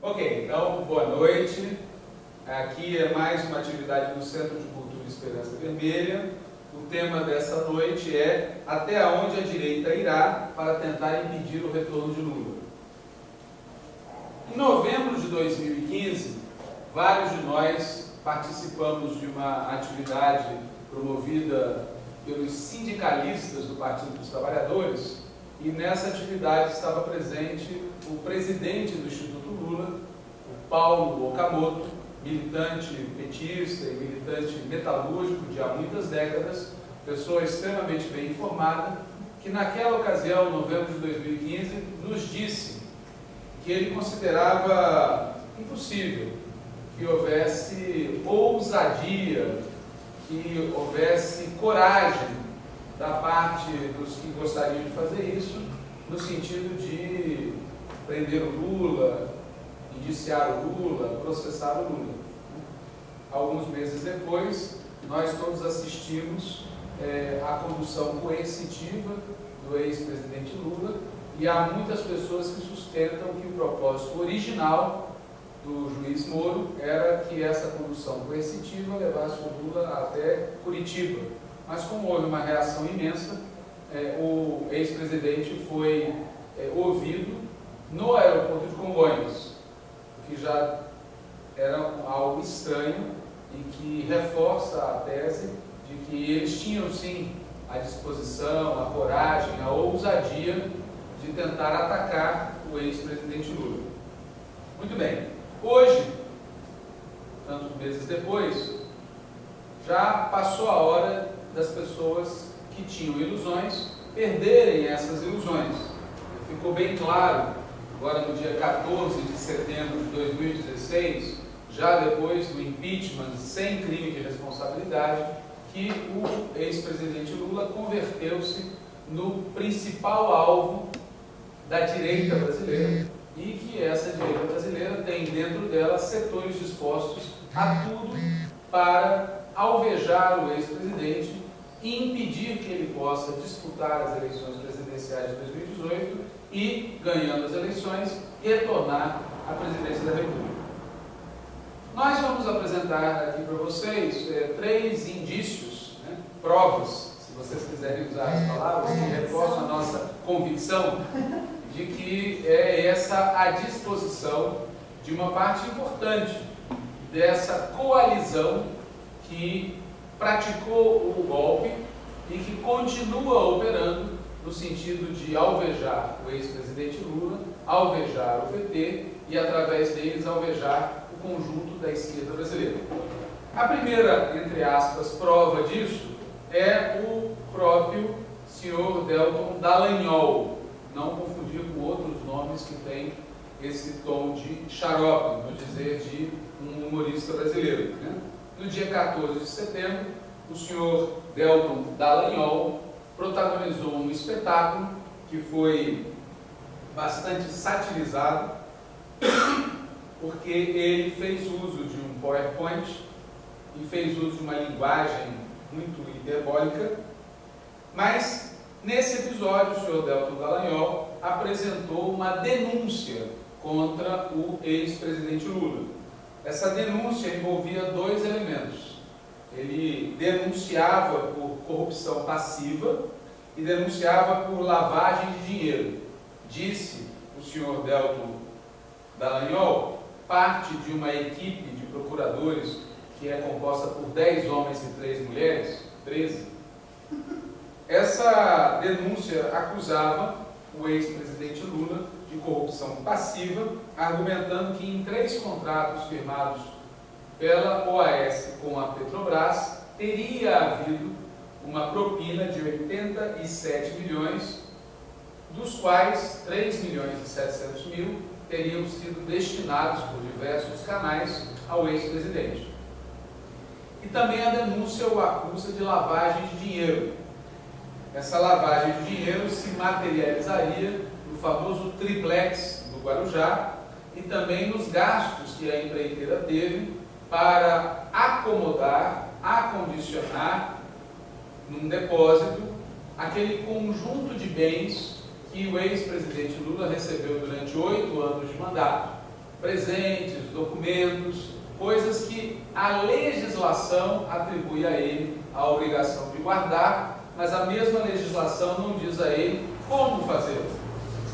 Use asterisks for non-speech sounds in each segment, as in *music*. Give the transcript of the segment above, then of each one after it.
Ok, então, boa noite. Aqui é mais uma atividade do Centro de Cultura Esperança Vermelha. O tema dessa noite é Até onde a direita irá para tentar impedir o retorno de Lula. Em novembro de 2015, vários de nós participamos de uma atividade promovida pelos sindicalistas do Partido dos Trabalhadores e nessa atividade estava presente o presidente do Instituto Lula, o Paulo Okamoto, militante petista e militante metalúrgico de há muitas décadas, pessoa extremamente bem informada, que naquela ocasião, novembro de 2015, nos disse que ele considerava impossível que houvesse ousadia, que houvesse coragem da parte dos que gostariam de fazer isso, no sentido de prender o Lula, indiciar o Lula, processar o Lula. Alguns meses depois, nós todos assistimos é, à condução coercitiva do ex-presidente Lula e há muitas pessoas que sustentam que o propósito original do juiz Moro era que essa condução coercitiva levasse o Lula até Curitiba. Mas como houve uma reação imensa, é, o ex-presidente foi é, ouvido no aeroporto de Congonhas, que já era algo estranho e que reforça a tese de que eles tinham sim a disposição, a coragem, a ousadia de tentar atacar o ex-presidente Lula. Muito bem, hoje, tantos meses depois, já passou a hora das pessoas que tinham ilusões perderem essas ilusões. Ficou bem claro agora no dia 14 de setembro de 2016, já depois do impeachment sem crime de responsabilidade, que o ex-presidente Lula converteu-se no principal alvo da direita brasileira e que essa direita brasileira tem dentro dela setores dispostos a tudo para alvejar o ex-presidente e impedir que ele possa disputar as eleições presidenciais de 2018 e, ganhando as eleições, retornar à presidência da República. Nós vamos apresentar aqui para vocês é, três indícios, né, provas, se vocês quiserem usar as palavras, que reforçam a nossa convicção de que é essa a disposição de uma parte importante dessa coalizão que praticou o golpe e que continua operando no sentido de alvejar o ex-presidente Lula, alvejar o PT e, através deles, alvejar o conjunto da esquerda brasileira. A primeira, entre aspas, prova disso é o próprio senhor Delton Dallagnol, não confundir com outros nomes que têm esse tom de xarope, no dizer de um humorista brasileiro. Né? No dia 14 de setembro, o senhor Delton Dallagnol protagonizou um espetáculo que foi bastante satirizado, porque ele fez uso de um PowerPoint e fez uso de uma linguagem muito hiperbólica, mas nesse episódio o senhor Delton Dallagnol apresentou uma denúncia contra o ex-presidente Lula. Essa denúncia envolvia dois elementos ele denunciava por corrupção passiva e denunciava por lavagem de dinheiro. Disse o senhor Delton Dallagnol, parte de uma equipe de procuradores que é composta por 10 homens e 3 mulheres, 13. Essa denúncia acusava o ex-presidente Lula de corrupção passiva, argumentando que em três contratos firmados pela OAS com a Petrobras, teria havido uma propina de 87 milhões, dos quais 3 milhões e 700 mil teriam sido destinados por diversos canais ao ex-presidente. E também a denúncia o acusa de lavagem de dinheiro. Essa lavagem de dinheiro se materializaria no famoso triplex do Guarujá e também nos gastos que a empreiteira teve para acomodar, acondicionar num depósito aquele conjunto de bens que o ex-presidente Lula recebeu durante oito anos de mandato presentes, documentos, coisas que a legislação atribui a ele a obrigação de guardar, mas a mesma legislação não diz a ele como fazê-lo.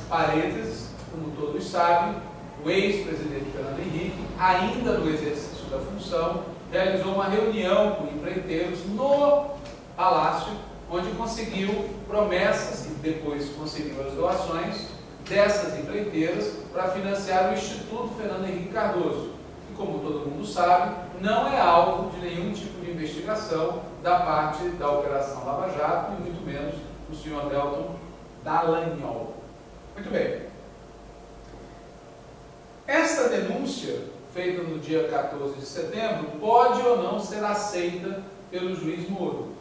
Parênteses, como todos sabem, o ex-presidente Fernando Henrique, ainda no exercício da função, realizou uma reunião com empreiteiros no Palácio, onde conseguiu promessas e depois conseguiu as doações dessas empreiteiras para financiar o Instituto Fernando Henrique Cardoso, que, como todo mundo sabe, não é alvo de nenhum tipo de investigação da parte da Operação Lava Jato e muito menos do senhor Delton Dallagnol. Muito bem. Esta denúncia, feita no dia 14 de setembro, pode ou não ser aceita pelo juiz Moro.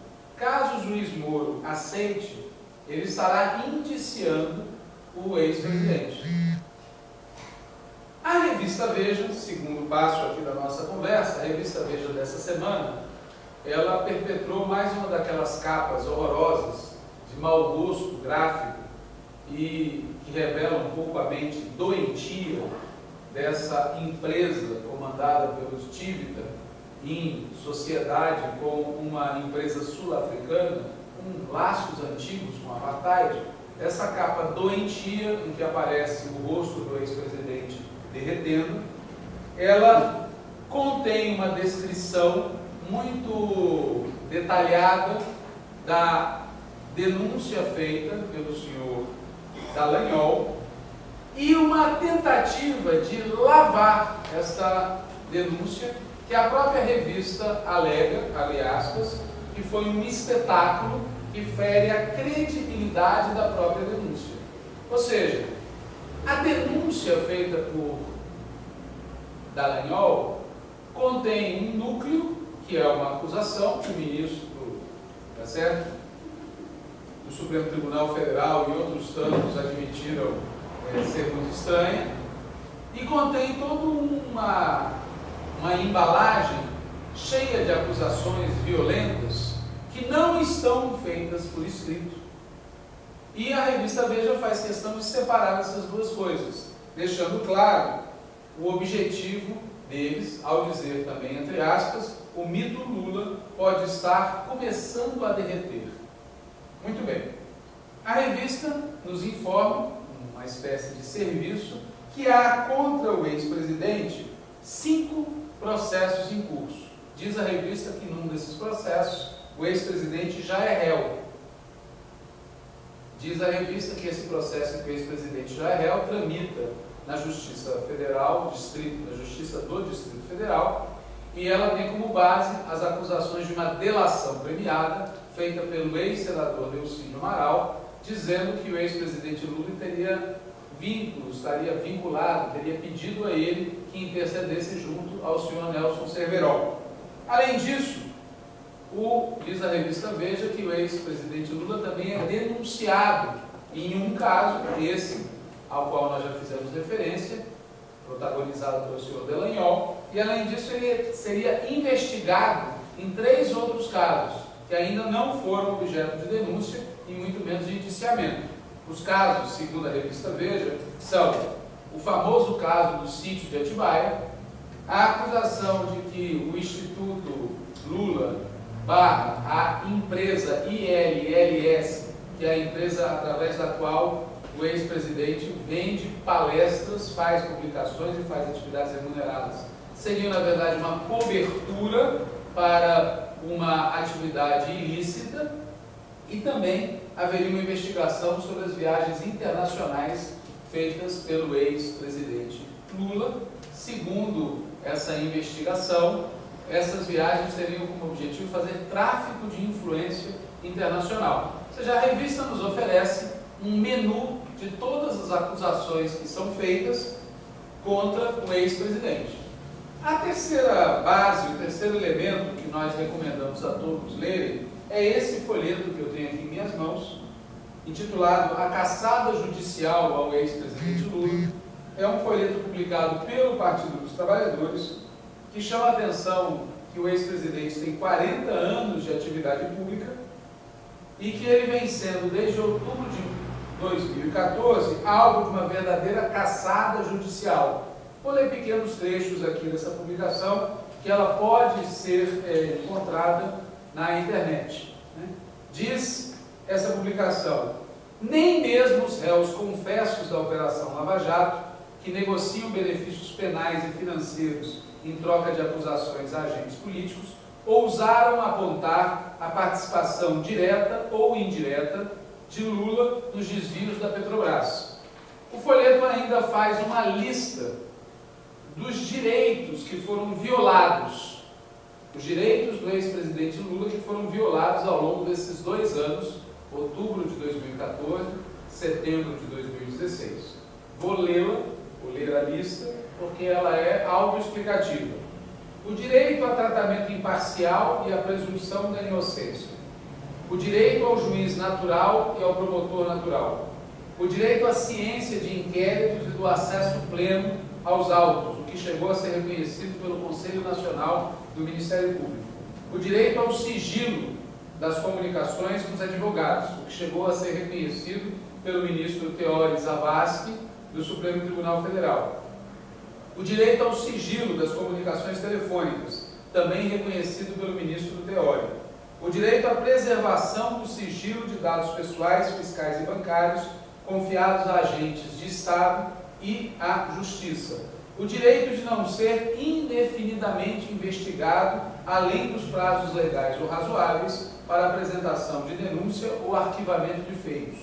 Juiz Moro aceite, ele estará indiciando o ex-presidente. A revista Veja, segundo passo aqui da nossa conversa, a revista Veja dessa semana, ela perpetrou mais uma daquelas capas horrorosas, de mau gosto gráfico e que revela um pouco a mente doentia dessa empresa comandada pelos Tivita em sociedade com uma empresa sul-africana, com laços antigos com apartheid, essa capa doentia em que aparece o rosto do ex-presidente derretendo, ela contém uma descrição muito detalhada da denúncia feita pelo senhor Dallagnol e uma tentativa de lavar esta denúncia que a própria revista alega, abre aspas, que foi um espetáculo que fere a credibilidade da própria denúncia. Ou seja, a denúncia feita por Dallagnol contém um núcleo, que é uma acusação que o ministro, tá certo? do Supremo Tribunal Federal e outros tantos admitiram é, ser muito estranha, e contém toda uma, uma embalagem cheia de acusações violentas que não estão feitas por escrito. E a revista Veja faz questão de separar essas duas coisas, deixando claro o objetivo deles ao dizer também, entre aspas, o mito Lula pode estar começando a derreter. Muito bem. A revista nos informa, uma espécie de serviço, que há contra o ex-presidente cinco processos em curso. Diz a revista que num desses processos o ex-presidente já é réu. Diz a revista que esse processo que o ex-presidente já é réu tramita na Justiça Federal, distrito, na Justiça do Distrito Federal, e ela tem como base as acusações de uma delação premiada feita pelo ex-senador Delcínio Amaral, dizendo que o ex-presidente Lula teria vínculos, estaria vinculado, teria pedido a ele que intercedesse junto ao senhor Nelson Cerverol. Além disso, o, diz a revista Veja que o ex-presidente Lula também é denunciado em um caso, esse ao qual nós já fizemos referência, protagonizado pelo senhor Delanhol, e além disso ele seria investigado em três outros casos, que ainda não foram objeto de denúncia e muito menos de indiciamento. Os casos, segundo a revista Veja, são o famoso caso do sítio de Atibaia, a acusação de que o Instituto Lula barra a empresa ILLS, que é a empresa através da qual o ex-presidente vende palestras, faz publicações e faz atividades remuneradas. Seria, na verdade, uma cobertura para uma atividade ilícita e também haveria uma investigação sobre as viagens internacionais feitas pelo ex-presidente Lula. Segundo essa investigação, essas viagens teriam como objetivo fazer tráfico de influência internacional. Ou seja, a revista nos oferece um menu de todas as acusações que são feitas contra o ex-presidente. A terceira base, o terceiro elemento que nós recomendamos a todos lerem é esse folheto que eu tenho aqui em minhas mãos, intitulado A Caçada Judicial ao Ex-Presidente Lula. É um folheto publicado pelo Partido dos Trabalhadores, que chama a atenção que o ex-presidente tem 40 anos de atividade pública e que ele vem sendo, desde outubro de 2014, alvo de uma verdadeira caçada judicial. Vou ler pequenos trechos aqui dessa publicação, que ela pode ser é, encontrada na internet. Né? Diz essa publicação, nem mesmo os réus confessos da Operação Lava Jato, que negociam benefícios penais e financeiros em troca de acusações a agentes políticos, ousaram apontar a participação direta ou indireta de Lula nos desvios da Petrobras. O folheto ainda faz uma lista dos direitos que foram violados, os direitos do ex-presidente Lula que foram violados ao longo desses dois anos, outubro de 2014, setembro de 2016. Vou lê-la, vou ler a lista, porque ela é autoexplicativa. O direito a tratamento imparcial e a presunção da inocência. O direito ao juiz natural e ao promotor natural. O direito à ciência de inquéritos e do acesso pleno aos autos, que chegou a ser reconhecido pelo Conselho Nacional do Ministério Público. O direito ao sigilo das comunicações com os advogados, o que chegou a ser reconhecido pelo ministro Teori Zavascki, do Supremo Tribunal Federal. O direito ao sigilo das comunicações telefônicas, também reconhecido pelo ministro Teori. O direito à preservação do sigilo de dados pessoais, fiscais e bancários confiados a agentes de Estado e à Justiça. O direito de não ser indefinidamente investigado além dos prazos legais ou razoáveis para apresentação de denúncia ou arquivamento de feitos.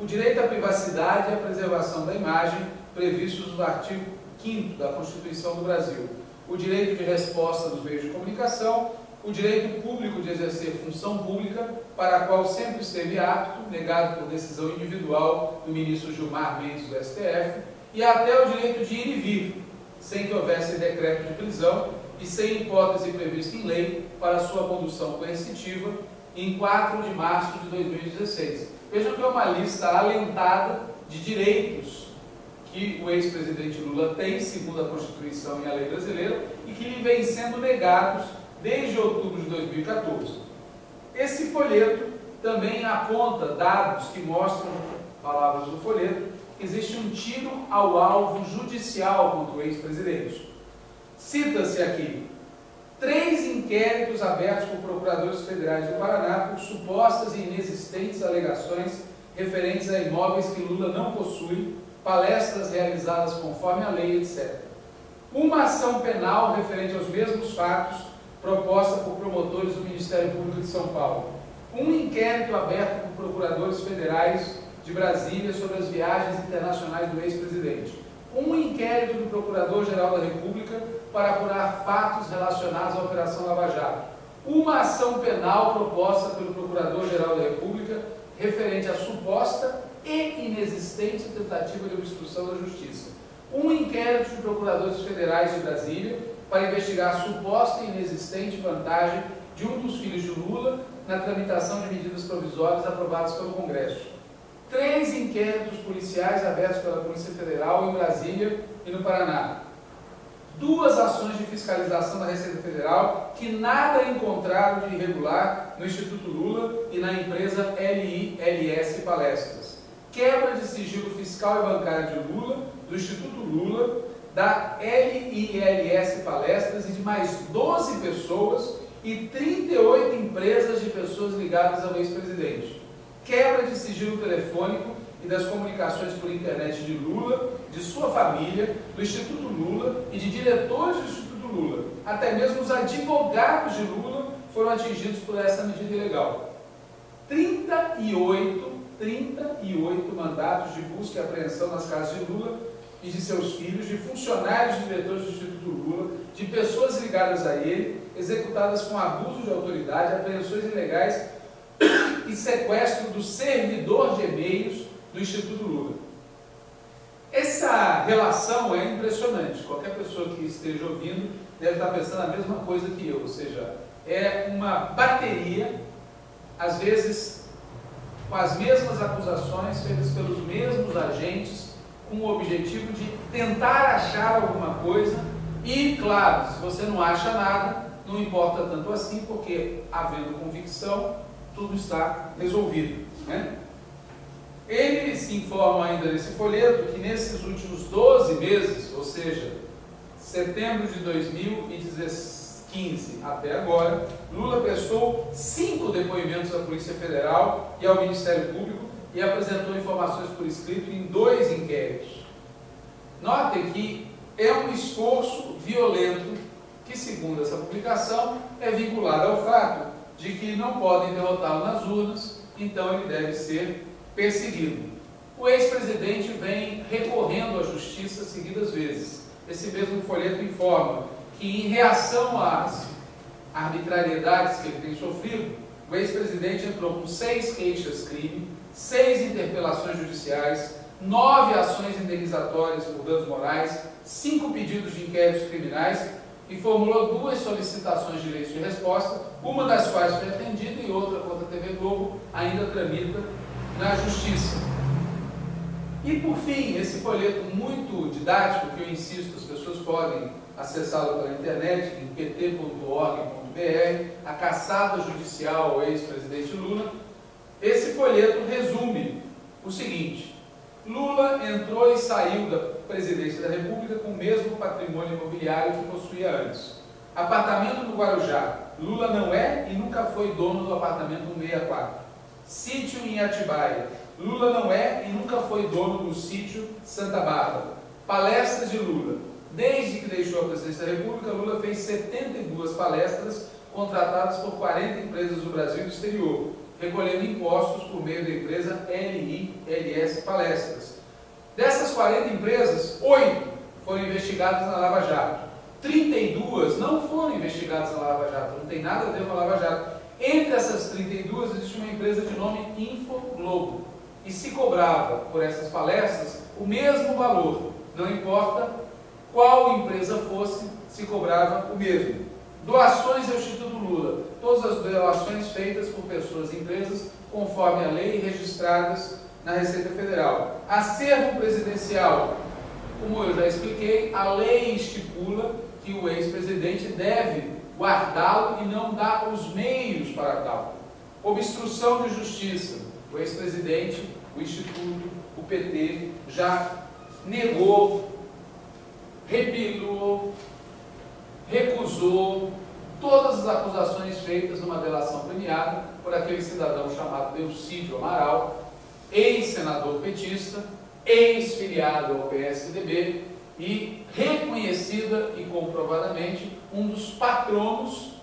O direito à privacidade e à preservação da imagem previstos no artigo 5 da Constituição do Brasil. O direito de resposta dos meios de comunicação o direito público de exercer função pública, para a qual sempre esteve apto, negado por decisão individual do ministro Gilmar Mendes do STF, e até o direito de ir e vir, sem que houvesse decreto de prisão e sem hipótese prevista em lei para sua condução coercitiva, em 4 de março de 2016. Vejam que é uma lista alentada de direitos que o ex-presidente Lula tem, segundo a Constituição e a lei brasileira, e que lhe vêm sendo negados desde outubro de 2014. Esse folheto também aponta dados que mostram, palavras do folheto, existe um tiro ao alvo judicial contra o ex-presidente. Cita-se aqui três inquéritos abertos por procuradores federais do Paraná por supostas e inexistentes alegações referentes a imóveis que Lula não possui, palestras realizadas conforme a lei, etc. Uma ação penal referente aos mesmos fatos proposta por promotores do Ministério Público de São Paulo. Um inquérito aberto por procuradores federais de Brasília sobre as viagens internacionais do ex-presidente. Um inquérito do Procurador-Geral da República para apurar fatos relacionados à Operação Lava Jato. Uma ação penal proposta pelo Procurador-Geral da República referente à suposta e inexistente tentativa de obstrução da Justiça. Um inquérito de procuradores federais de Brasília para investigar a suposta e inexistente vantagem de um dos filhos de Lula na tramitação de medidas provisórias aprovadas pelo Congresso. Três inquéritos policiais abertos pela Polícia Federal em Brasília e no Paraná. Duas ações de fiscalização da Receita Federal que nada encontraram de irregular no Instituto Lula e na empresa LILS Palestras. Quebra de sigilo fiscal e bancário de Lula, do Instituto Lula, da LILS Palestras e de mais 12 pessoas e 38 empresas de pessoas ligadas ao ex-presidente. Quebra de sigilo telefônico e das comunicações por internet de Lula, de sua família, do Instituto Lula e de diretores do Instituto Lula. Até mesmo os advogados de Lula foram atingidos por essa medida ilegal. 38, 38 mandatos de busca e apreensão nas casas de Lula e de seus filhos, de funcionários e diretores do Instituto Lula, de pessoas ligadas a ele, executadas com abuso de autoridade, apreensões ilegais e sequestro do servidor de e-mails do Instituto Lula. Essa relação é impressionante. Qualquer pessoa que esteja ouvindo deve estar pensando a mesma coisa que eu, ou seja, é uma bateria, às vezes com as mesmas acusações feitas pelos mesmos agentes com o objetivo de tentar achar alguma coisa e, claro, se você não acha nada, não importa tanto assim, porque havendo convicção, tudo está resolvido. Né? Eles Eles informam ainda nesse folheto que nesses últimos 12 meses, ou seja, setembro de 2015 até agora, Lula prestou cinco depoimentos à Polícia Federal e ao Ministério Público e apresentou informações por escrito em dois inquéritos. Notem que é um esforço violento que, segundo essa publicação, é vinculado ao fato de que não podem derrotá-lo nas urnas, então ele deve ser perseguido. O ex-presidente vem recorrendo à justiça seguidas vezes. Esse mesmo folheto informa que, em reação às arbitrariedades que ele tem sofrido, o ex-presidente entrou com seis queixas-crime, seis interpelações judiciais, nove ações indenizatórias por danos morais, cinco pedidos de inquéritos criminais e formulou duas solicitações de direito de resposta, uma das quais foi atendida e outra contra a TV Globo ainda tramita na Justiça. E por fim, esse folheto muito didático, que eu insisto, as pessoas podem acessá-lo pela internet, em pt.org.br, a caçada judicial ao ex-presidente Lula, esse folheto resume o seguinte, Lula entrou e saiu da presidência da República com o mesmo patrimônio imobiliário que possuía antes. Apartamento no Guarujá. Lula não é e nunca foi dono do apartamento 164. Sítio em Atibaia. Lula não é e nunca foi dono do sítio Santa Bárbara. Palestras de Lula. Desde que deixou a presidência da República, Lula fez 72 palestras contratadas por 40 empresas do Brasil e do exterior, recolhendo impostos por meio da empresa LILS Palestras. Dessas 40 empresas, 8 foram investigadas na Lava Jato. 32 não foram investigadas na Lava Jato, não tem nada a ver com a Lava Jato. Entre essas 32 existe uma empresa de nome Infoglobo. E se cobrava por essas palestras o mesmo valor, não importa qual empresa fosse, se cobrava o mesmo. Doações ao Instituto Lula. Todas as doações feitas por pessoas e empresas conforme a lei registradas na Receita Federal. Acervo presidencial. Como eu já expliquei, a lei estipula que o ex-presidente deve guardá-lo e não dar os meios para tal. Obstrução de justiça. O ex-presidente, o Instituto, o PT já negou, repilou, recusou todas as acusações feitas numa delação premiada por aquele cidadão chamado Eucídio Amaral, ex-senador petista, ex-filiado ao PSDB e reconhecida e comprovadamente um dos patronos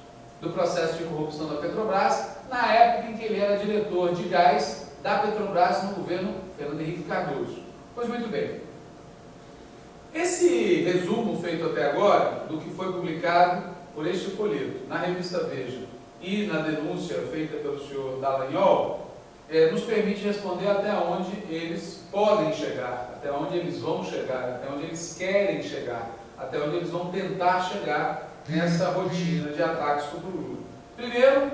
do processo de corrupção da Petrobras, na época em que ele era diretor de gás da Petrobras no governo Fernando Henrique Cardoso. Pois muito bem. Esse resumo feito até agora do que foi publicado por este folheto na revista Veja e na denúncia feita pelo senhor Dallagnol, é, nos permite responder até onde eles podem chegar, até onde eles vão chegar, até onde eles querem chegar, até onde eles vão tentar chegar nessa rotina de ataques contra o Lula. Primeiro,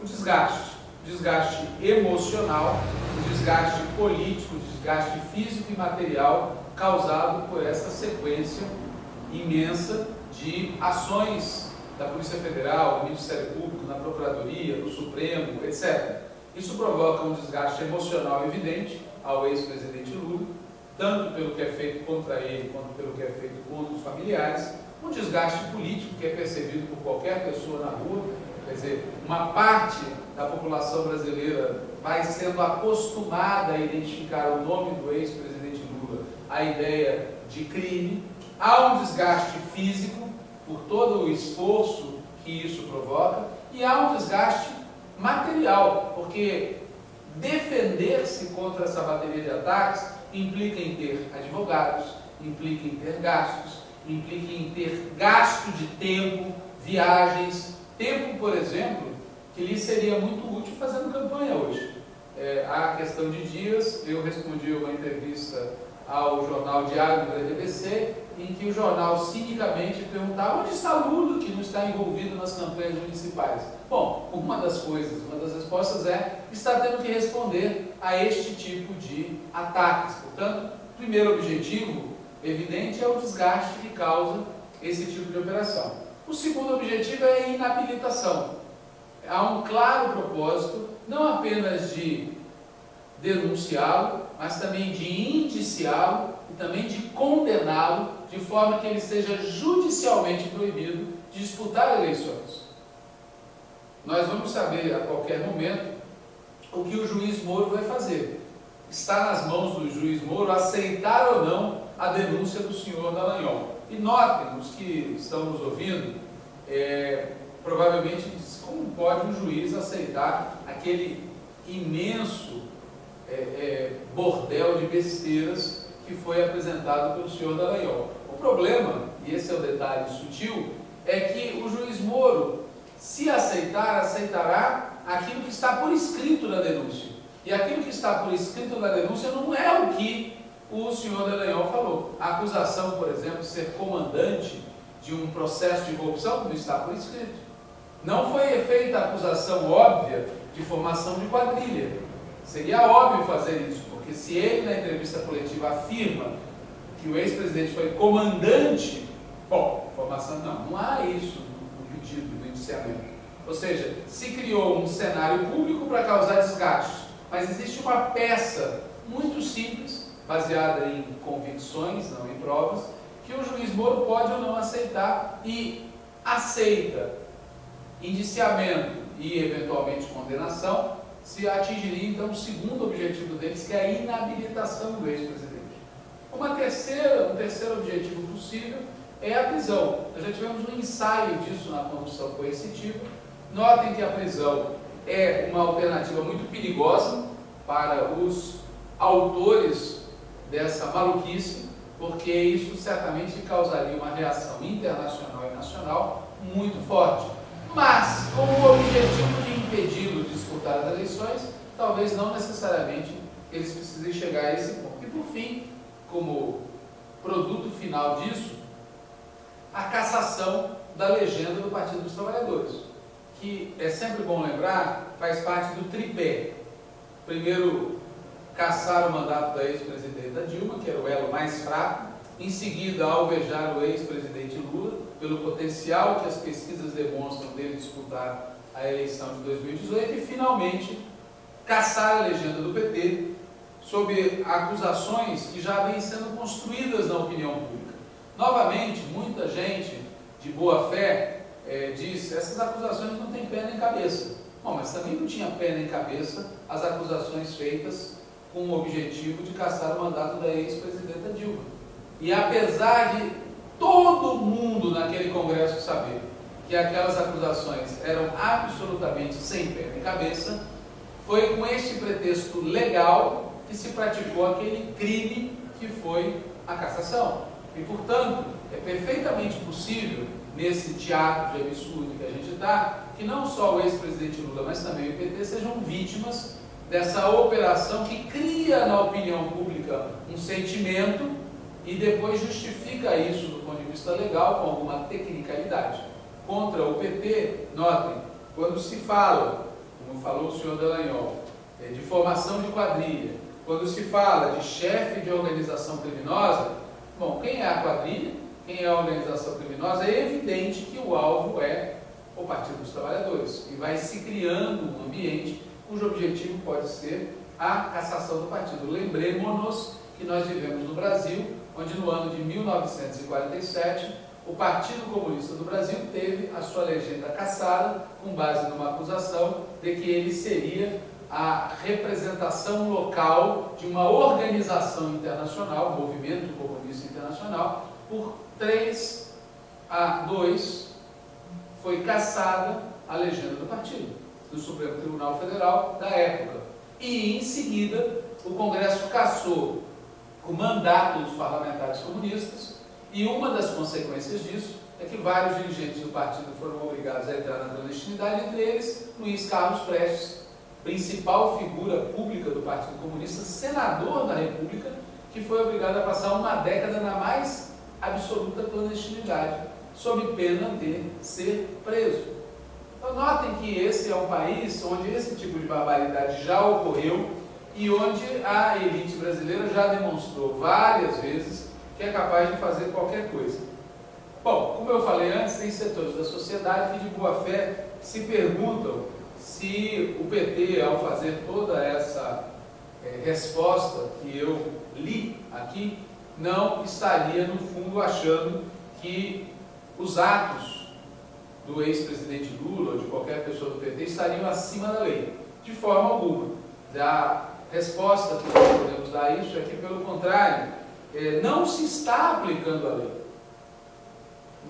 o desgaste. Desgaste emocional, desgaste político, desgaste físico e material causado por essa sequência imensa de ações da Polícia Federal, do Ministério Público, na Procuradoria, do Supremo, etc. Isso provoca um desgaste emocional evidente ao ex-presidente Lula, tanto pelo que é feito contra ele, quanto pelo que é feito contra os familiares, um desgaste político que é percebido por qualquer pessoa na rua, quer dizer, uma parte da população brasileira vai sendo acostumada a identificar o nome do ex-presidente Lula, a ideia de crime, há um desgaste físico por todo o esforço que isso provoca e há um desgaste material, porque defender-se contra essa bateria de ataques implica em ter advogados, implica em ter gastos, implica em ter gasto de tempo, viagens, tempo, por exemplo, que lhe seria muito útil fazendo campanha hoje. É, há questão de dias, eu respondi uma entrevista ao jornal Diário do RBC, em que o jornal cinicamente perguntava onde está Lula, que não está envolvido nas campanhas municipais. Bom, uma das coisas, uma das respostas é, está tendo que responder a este tipo de ataques. Portanto, o primeiro objetivo, evidente, é o desgaste que causa esse tipo de operação. O segundo objetivo é a inabilitação. Há um claro propósito, não apenas de denunciá-lo, mas também de indiciá-lo e também de condená-lo, de forma que ele seja judicialmente proibido de disputar eleições. Nós vamos saber a qualquer momento o que o juiz Moro vai fazer. Está nas mãos do juiz Moro aceitar ou não a denúncia do senhor Dallagnol. E notem, os que estão nos ouvindo, é, provavelmente como pode um juiz aceitar aquele imenso é, é, bordel de besteiras que foi apresentado pelo senhor Dallagnol. Problema, e esse é o detalhe sutil, é que o juiz Moro, se aceitar, aceitará aquilo que está por escrito na denúncia. E aquilo que está por escrito na denúncia não é o que o senhor Dallagnol falou. A acusação, por exemplo, ser comandante de um processo de corrupção não está por escrito. Não foi feita a acusação óbvia de formação de quadrilha. Seria óbvio fazer isso, porque se ele na entrevista coletiva afirma que o ex-presidente foi comandante, bom, formação não, não há isso no pedido, no indiciamento. Ou seja, se criou um cenário público para causar desgaste, mas existe uma peça muito simples, baseada em convicções, não em provas, que o juiz Moro pode ou não aceitar e aceita indiciamento e eventualmente condenação, se atingiria então o segundo objetivo deles, que é a inabilitação do ex-presidente. Uma terceira, um terceiro objetivo possível é a prisão. Nós já tivemos um ensaio disso na condução coercitiva. Notem que a prisão é uma alternativa muito perigosa para os autores dessa maluquice, porque isso certamente causaria uma reação internacional e nacional muito forte. Mas, com o objetivo de impedi-lo de disputar as eleições, talvez não necessariamente eles precisem chegar a esse ponto. E, por fim, como produto final disso, a cassação da legenda do Partido dos Trabalhadores, que é sempre bom lembrar, faz parte do tripé. Primeiro, caçar o mandato da ex-presidenta Dilma, que era o elo mais fraco, em seguida, alvejar o ex-presidente Lula, pelo potencial que as pesquisas demonstram dele disputar a eleição de 2018, e finalmente, caçar a legenda do PT, sob acusações que já vêm sendo construídas na opinião pública. Novamente, muita gente de boa fé é, diz essas acusações não têm pé nem cabeça. Bom, mas também não tinha pé nem cabeça as acusações feitas com o objetivo de caçar o mandato da ex-presidenta Dilma. E apesar de todo mundo naquele congresso saber que aquelas acusações eram absolutamente sem pé nem cabeça, foi com este pretexto legal que se praticou aquele crime que foi a cassação. E, portanto, é perfeitamente possível, nesse teatro de absurdo que a gente está, que não só o ex-presidente Lula, mas também o PT sejam vítimas dessa operação que cria na opinião pública um sentimento e depois justifica isso do ponto de vista legal com alguma tecnicalidade. Contra o PT, notem, quando se fala, como falou o senhor Dallagnol, é, de formação de quadrilha, quando se fala de chefe de organização criminosa, bom, quem é a quadrilha, quem é a organização criminosa, é evidente que o alvo é o Partido dos Trabalhadores. E vai se criando um ambiente cujo objetivo pode ser a cassação do partido. Lembremos-nos que nós vivemos no Brasil, onde no ano de 1947 o Partido Comunista do Brasil teve a sua legenda cassada com base numa acusação de que ele seria a representação local de uma organização internacional, Movimento Comunista Internacional, por 3 a 2 foi cassada a legenda do partido do Supremo Tribunal Federal da época. E, em seguida, o Congresso cassou o mandato dos parlamentares comunistas e uma das consequências disso é que vários dirigentes do partido foram obrigados a entrar na clandestinidade, entre eles Luiz Carlos Prestes, principal figura pública do Partido Comunista, senador da República, que foi obrigado a passar uma década na mais absoluta clandestinidade, sob pena de ser preso. Então, notem que esse é um país onde esse tipo de barbaridade já ocorreu e onde a elite brasileira já demonstrou várias vezes que é capaz de fazer qualquer coisa. Bom, como eu falei antes, tem setores da sociedade que de boa fé se perguntam se o PT, ao fazer toda essa é, resposta que eu li aqui não estaria, no fundo, achando que os atos do ex-presidente Lula ou de qualquer pessoa do PT estariam acima da lei. De forma alguma. A resposta que nós podemos dar a isso é que, pelo contrário, é, não se está aplicando a lei.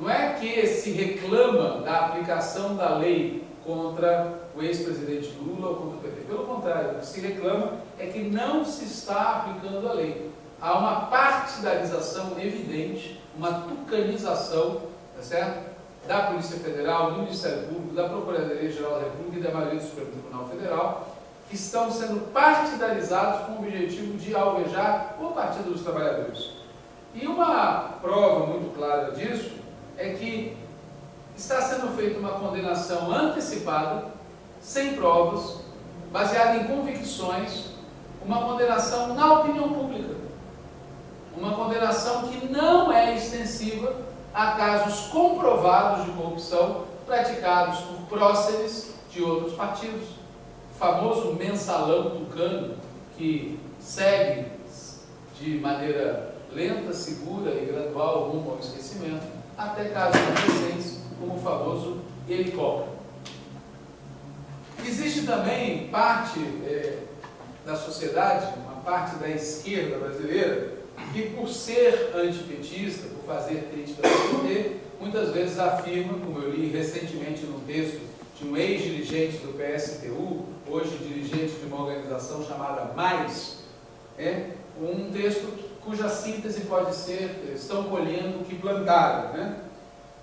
Não é que se reclama da aplicação da lei contra o ex-presidente Lula ou contra o PT. Pelo contrário, o que se reclama é que não se está aplicando a lei. Há uma partidarização evidente, uma tucanização, tá certo? da Polícia Federal, do Ministério Público, da Procuradoria-Geral da República e da maioria do Supremo Tribunal Federal, que estão sendo partidarizados com o objetivo de alvejar o Partido dos Trabalhadores. E uma prova muito clara disso é que está sendo feita uma condenação antecipada, sem provas, baseada em convicções, uma condenação na opinião pública. Uma condenação que não é extensiva a casos comprovados de corrupção praticados por próceres de outros partidos. O famoso mensalão tucano, que segue de maneira lenta, segura e gradual rumo ao esquecimento, até casos recentes, como o famoso helicóptero. Existe também parte é, da sociedade, uma parte da esquerda brasileira, que por ser antipetista, por fazer crítica ao PT, muitas vezes afirma, como eu li recentemente num texto de um ex-dirigente do PSTU, hoje dirigente de uma organização chamada Mais, é um texto cuja síntese pode ser, estão colhendo o que plantaram. Né?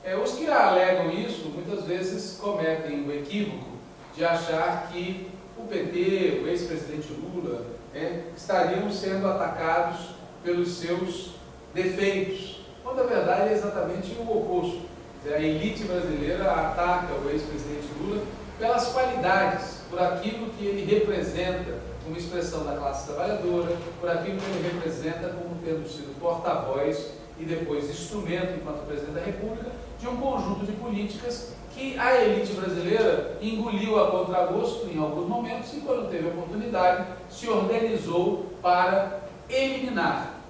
É, os que alegam isso, muitas vezes cometem o equívoco de achar que o PT, o ex-presidente Lula, é, estariam sendo atacados pelos seus defeitos, quando a verdade é exatamente o oposto. A elite brasileira ataca o ex-presidente Lula pelas qualidades, por aquilo que ele representa como expressão da classe trabalhadora, por aquilo que ele representa como tendo sido porta-voz e depois instrumento, enquanto presidente da República, de um conjunto de políticas que a elite brasileira engoliu a contragosto em alguns momentos e, quando teve oportunidade, se organizou para eliminar.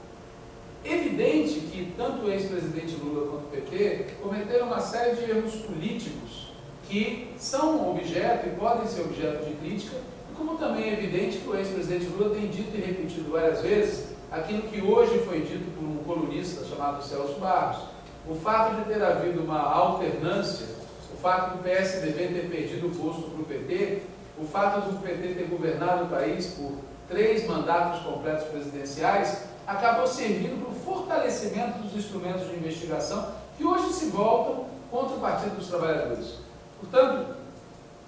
Evidente que tanto o ex-presidente Lula quanto o PT cometeram uma série de erros políticos que são objeto e podem ser objeto de crítica, como também é evidente que o ex-presidente Lula tem dito e repetido várias vezes aquilo que hoje foi dito por um colunista chamado Celso Barros. O fato de ter havido uma alternância, fato do PSDB ter perdido o posto para o PT, o fato do PT ter governado o país por três mandatos completos presidenciais, acabou servindo para o fortalecimento dos instrumentos de investigação que hoje se voltam contra o Partido dos Trabalhadores. Portanto,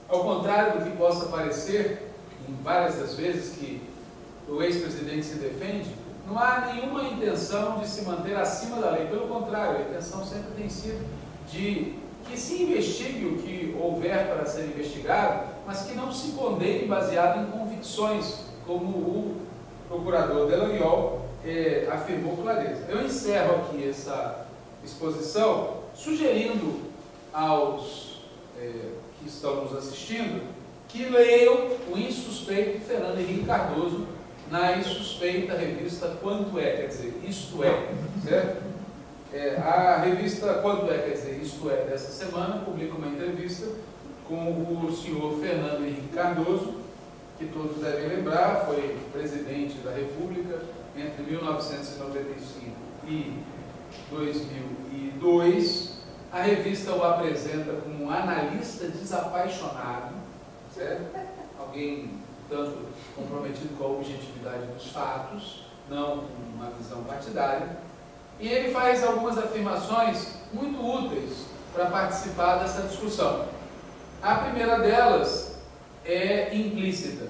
ao contrário do que possa parecer, em várias das vezes que o ex-presidente se defende, não há nenhuma intenção de se manter acima da lei. Pelo contrário, a intenção sempre tem sido de que se investigue o que houver para ser investigado, mas que não se condene baseado em convicções como o procurador Delanhol eh, afirmou clareza. Eu encerro aqui essa exposição sugerindo aos eh, que estão nos assistindo que leiam o insuspeito Fernando Henrique Cardoso na insuspeita revista Quanto É, quer dizer, Isto É, certo? É, a revista Quanto É, quer dizer, Isto É, dessa semana, publica uma entrevista com o senhor Fernando Henrique Cardoso, que todos devem lembrar, foi presidente da República entre 1995 e 2002. A revista o apresenta como um analista desapaixonado, certo? Alguém tanto comprometido com a objetividade dos fatos, não com uma visão partidária. E ele faz algumas afirmações muito úteis para participar dessa discussão. A primeira delas é implícita.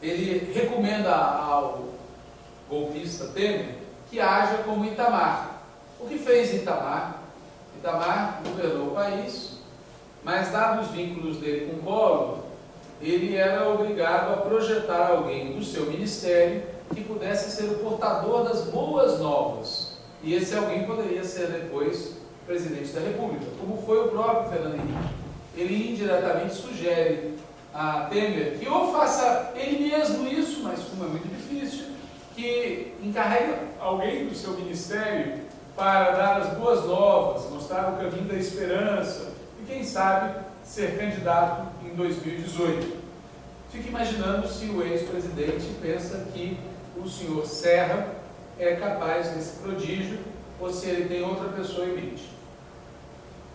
Ele recomenda ao golpista Temer que haja como Itamar. O que fez Itamar? Itamar governou o país, mas dados os vínculos dele com o Collor, ele era obrigado a projetar alguém do seu ministério que pudesse ser o portador das boas novas. E esse alguém poderia ser depois presidente da República, como foi o próprio Fernando Henrique. Ele indiretamente sugere a Temer que ou faça ele mesmo isso, mas como é muito que encarrega alguém do seu ministério para dar as boas novas, mostrar o caminho da esperança e, quem sabe, ser candidato em 2018. Fique imaginando se o ex-presidente pensa que o senhor Serra é capaz desse prodígio ou se ele tem outra pessoa em mente.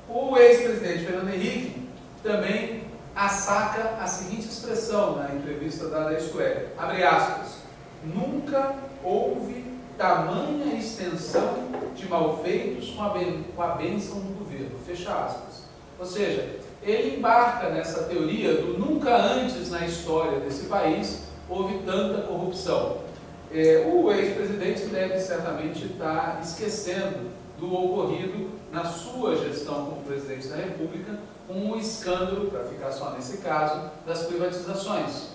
O ex-presidente Fernando Henrique também assaca a seguinte expressão na entrevista dada a Isto É, abre aspas, nunca houve tamanha extensão de malfeitos com a, ben, com a bênção do governo, fecha aspas. Ou seja, ele embarca nessa teoria do nunca antes na história desse país houve tanta corrupção. É, o ex-presidente deve certamente estar esquecendo do ocorrido na sua gestão como presidente da República, com o escândalo, para ficar só nesse caso, das privatizações.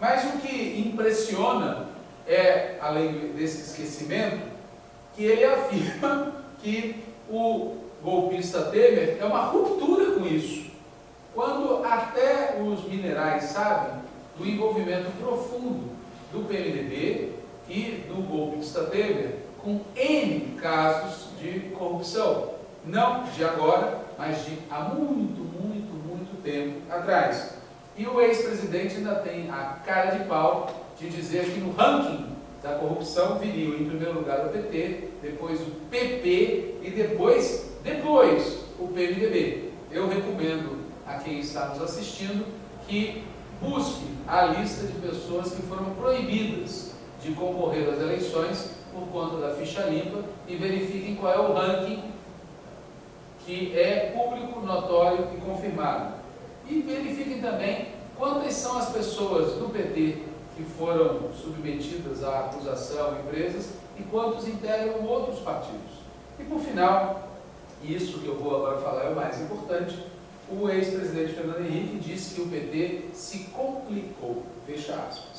Mas o que impressiona é, além desse esquecimento, que ele *laughs* afirma que o golpista Temer é uma ruptura com isso. Quando até os minerais sabem do envolvimento profundo do PMDB e do golpista Temer com N casos de corrupção. Não de agora, mas de há muito, muito, muito tempo atrás. E o ex-presidente ainda tem a cara de pau de dizer que no ranking da corrupção viria em primeiro lugar o PT, depois o PP e depois, depois o PMDB. Eu recomendo a quem está nos assistindo que busque a lista de pessoas que foram proibidas de concorrer às eleições por conta da ficha limpa e verifiquem qual é o ranking que é público, notório e confirmado. E verifiquem também quantas são as pessoas do PT que foram submetidas à acusação, empresas, e quantos integram outros partidos. E por final, isso que eu vou agora falar é o mais importante, o ex-presidente Fernando Henrique disse que o PT se complicou, fecha aspas.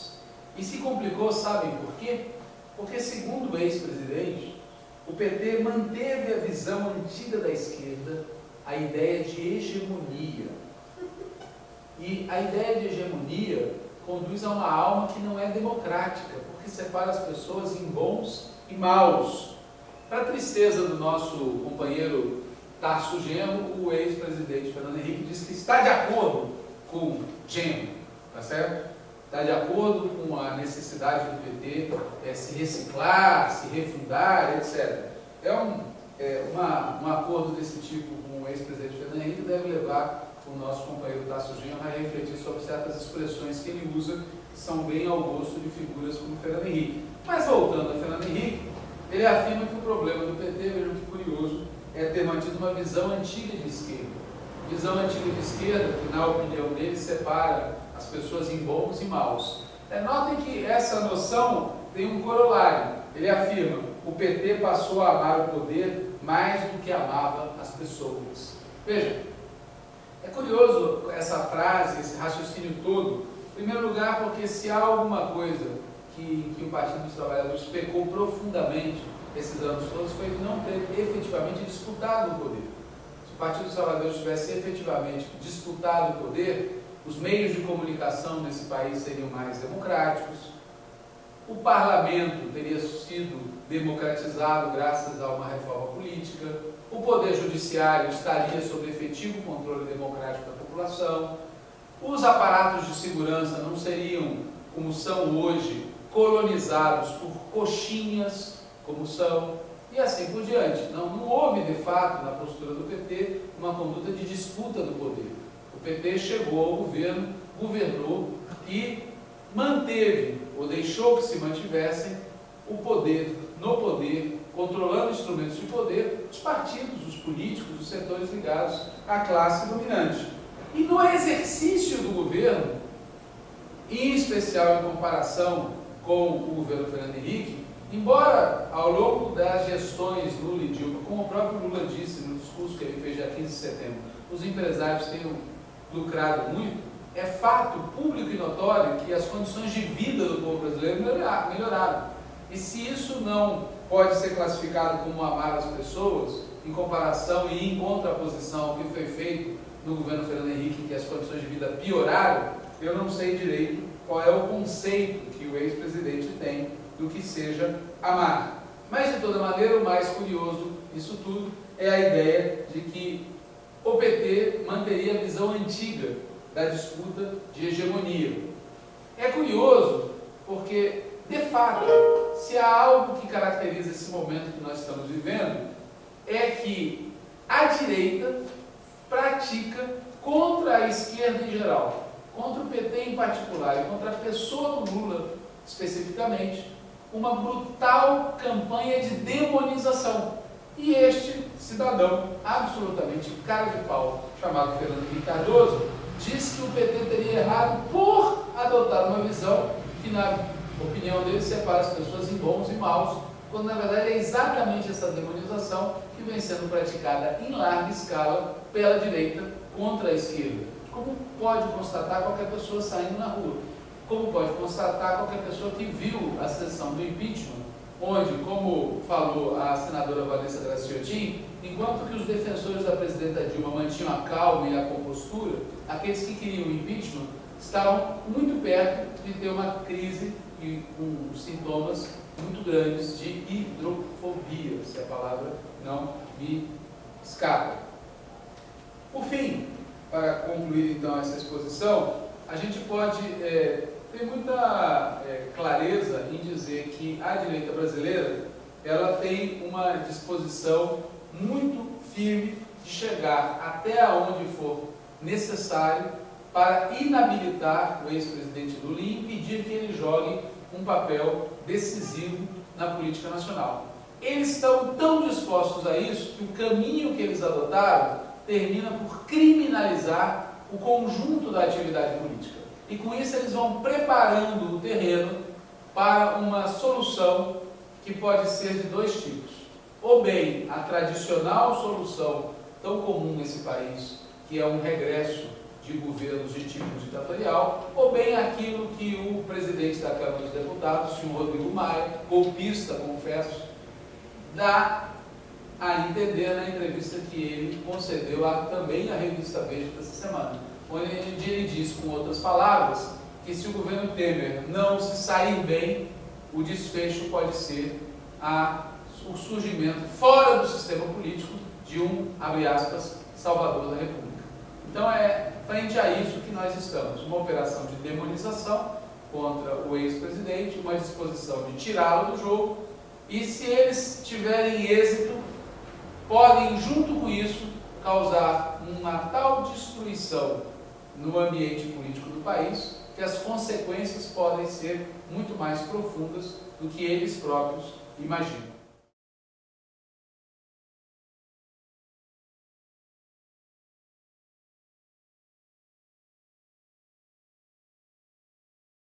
E se complicou, sabem por quê? Porque, segundo o ex-presidente, o PT manteve a visão antiga da esquerda, a ideia de hegemonia. E a ideia de hegemonia conduz a uma alma que não é democrática, porque separa as pessoas em bons e maus. Para a tristeza do nosso companheiro Tarso Genro, o ex-presidente Fernando Henrique disse que está de acordo com Genro, tá certo? Está de acordo com a necessidade do PT é, se reciclar, se refundar, etc. É um, é, uma, um acordo desse tipo com o ex-presidente Fernando Henrique deve levar o nosso companheiro Tasso Genro a refletir sobre certas expressões que ele usa, que são bem ao gosto de figuras como Fernando Henrique. Mas voltando a Fernando Henrique, ele afirma que o problema do PT, vejam que curioso, é ter mantido uma visão antiga de esquerda. Visão antiga de esquerda, que na opinião dele separa as pessoas em bons e maus. É, notem que essa noção tem um corolário. Ele afirma, o PT passou a amar o poder mais do que amava as pessoas. Veja, é curioso essa frase, esse raciocínio todo. Em primeiro lugar, porque se há alguma coisa que, que o Partido dos Trabalhadores pecou profundamente esses anos todos, foi de não ter efetivamente disputado o poder. Se o Partido dos Trabalhadores tivesse efetivamente disputado o poder, os meios de comunicação nesse país seriam mais democráticos, o parlamento teria sido democratizado graças a uma reforma política, o Poder Judiciário estaria sob efetivo controle democrático da população, os aparatos de segurança não seriam, como são hoje, colonizados por coxinhas, como são, e assim por diante. Não, não houve, de fato, na postura do PT, uma conduta de disputa do poder. PT chegou ao governo, governou e manteve, ou deixou que se mantivessem, o poder no poder controlando instrumentos de poder, os partidos, os políticos, os setores ligados à classe dominante. E no exercício do governo, em especial em comparação com o governo Fernando Henrique, embora ao longo das gestões Lula e Dilma, como o próprio Lula disse no discurso que ele fez dia 15 de setembro, os empresários tenham lucrado muito, é fato público e notório que as condições de vida do povo brasileiro melhoraram. E se isso não pode ser classificado como amar as pessoas, em comparação e em contraposição ao que foi feito no governo Fernando Henrique, que as condições de vida pioraram, eu não sei direito qual é o conceito que o ex-presidente tem do que seja amar. Mas, de toda maneira, o mais curioso disso tudo é a ideia de que o PT manteria a visão antiga da disputa de hegemonia. É curioso porque, de fato, se há algo que caracteriza esse momento que nós estamos vivendo, é que a direita pratica contra a esquerda em geral, contra o PT em particular e contra a pessoa do Lula especificamente, uma brutal campanha de demonização. E este cidadão, absolutamente cara de pau, chamado Fernando Henrique Cardoso, disse que o PT teria errado por adotar uma visão que, na opinião dele, separa as pessoas em bons e maus, quando na verdade é exatamente essa demonização que vem sendo praticada em larga escala pela direita contra a esquerda. Como pode constatar qualquer pessoa saindo na rua? Como pode constatar qualquer pessoa que viu a sessão do impeachment, onde, como falou a senadora Vanessa Graciotin, enquanto que os defensores da presidenta Dilma mantinham a calma e a compostura, aqueles que queriam impeachment estavam muito perto de ter uma crise e com sintomas muito grandes de hidrofobia, se a palavra não me escapa. Por fim, para concluir então essa exposição, a gente pode é, ter muita é, clareza em dizer que a direita brasileira ela tem uma disposição muito firme de chegar até onde for necessário para inabilitar o ex-presidente Lula e impedir que ele jogue um papel decisivo na política nacional. Eles estão tão dispostos a isso que o caminho que eles adotaram termina por criminalizar o conjunto da atividade política. E com isso eles vão preparando o terreno para uma solução que pode ser de dois tipos. Ou bem a tradicional solução tão comum nesse país, que é um regresso de governos de tipo ditatorial, ou bem aquilo que o presidente da Câmara dos Deputados, o senhor Rodrigo Maia, golpista, confesso, dá a entender na entrevista que ele concedeu a, também à revista Veja dessa semana, onde ele diz, com outras palavras, que se o governo Temer não se sair bem, o desfecho pode ser a, o surgimento fora do sistema político de um, abre aspas, salvador da República. Então é frente a isso que nós estamos, uma operação de demonização contra o ex-presidente, uma disposição de tirá-lo do jogo, e se eles tiverem êxito, podem, junto com isso, causar uma tal destruição no ambiente político do país, que as consequências podem ser muito mais profundas do que eles próprios imaginam.